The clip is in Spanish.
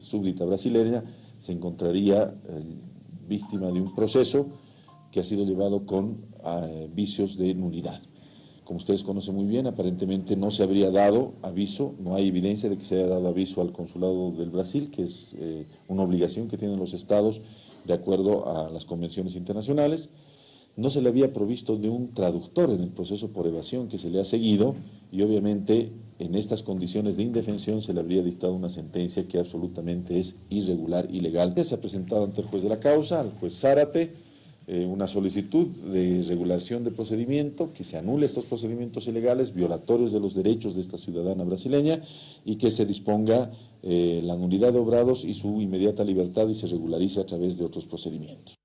súbdita brasileña, se encontraría eh, víctima de un proceso que ha sido llevado con eh, vicios de nulidad. Como ustedes conocen muy bien, aparentemente no se habría dado aviso, no hay evidencia de que se haya dado aviso al consulado del Brasil, que es eh, una obligación que tienen los estados de acuerdo a las convenciones internacionales. No se le había provisto de un traductor en el proceso por evasión que se le ha seguido y obviamente en estas condiciones de indefensión se le habría dictado una sentencia que absolutamente es irregular, ilegal. Se ha presentado ante el juez de la causa, al juez Zárate, eh, una solicitud de regulación de procedimiento, que se anule estos procedimientos ilegales, violatorios de los derechos de esta ciudadana brasileña y que se disponga eh, la nulidad de obrados y su inmediata libertad y se regularice a través de otros procedimientos.